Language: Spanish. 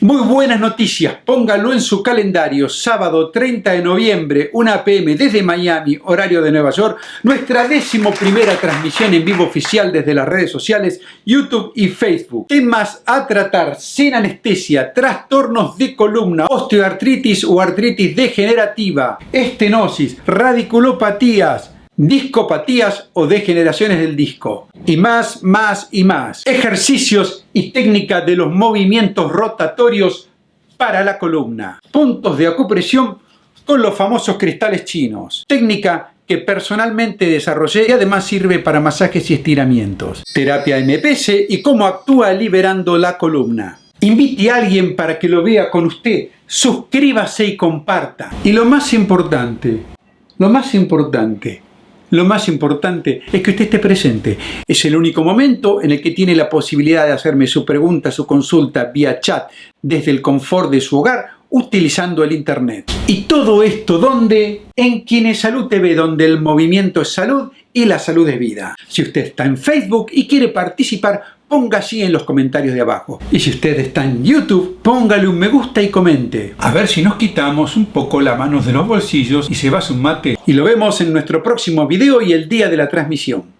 Muy buenas noticias, póngalo en su calendario, sábado 30 de noviembre, 1 pm desde Miami, horario de Nueva York, nuestra décimo primera transmisión en vivo oficial desde las redes sociales, YouTube y Facebook. Temas a tratar sin anestesia, trastornos de columna, osteoartritis o artritis degenerativa, estenosis, radiculopatías, discopatías o degeneraciones del disco. Y más, más y más. Ejercicios y técnica de los movimientos rotatorios para la columna. Puntos de acupresión con los famosos cristales chinos. Técnica que personalmente desarrollé y además sirve para masajes y estiramientos. Terapia MPS y cómo actúa liberando la columna. Invite a alguien para que lo vea con usted. Suscríbase y comparta. Y lo más importante, lo más importante, lo más importante es que usted esté presente. Es el único momento en el que tiene la posibilidad de hacerme su pregunta, su consulta vía chat desde el confort de su hogar utilizando el internet. Y todo esto ¿dónde? En Quienes Salud TV, donde el movimiento es salud y la salud es vida. Si usted está en Facebook y quiere participar, ponga así en los comentarios de abajo. Y si usted está en YouTube, póngale un me gusta y comente. A ver si nos quitamos un poco las manos de los bolsillos y se va a un mate. Y lo vemos en nuestro próximo video y el día de la transmisión.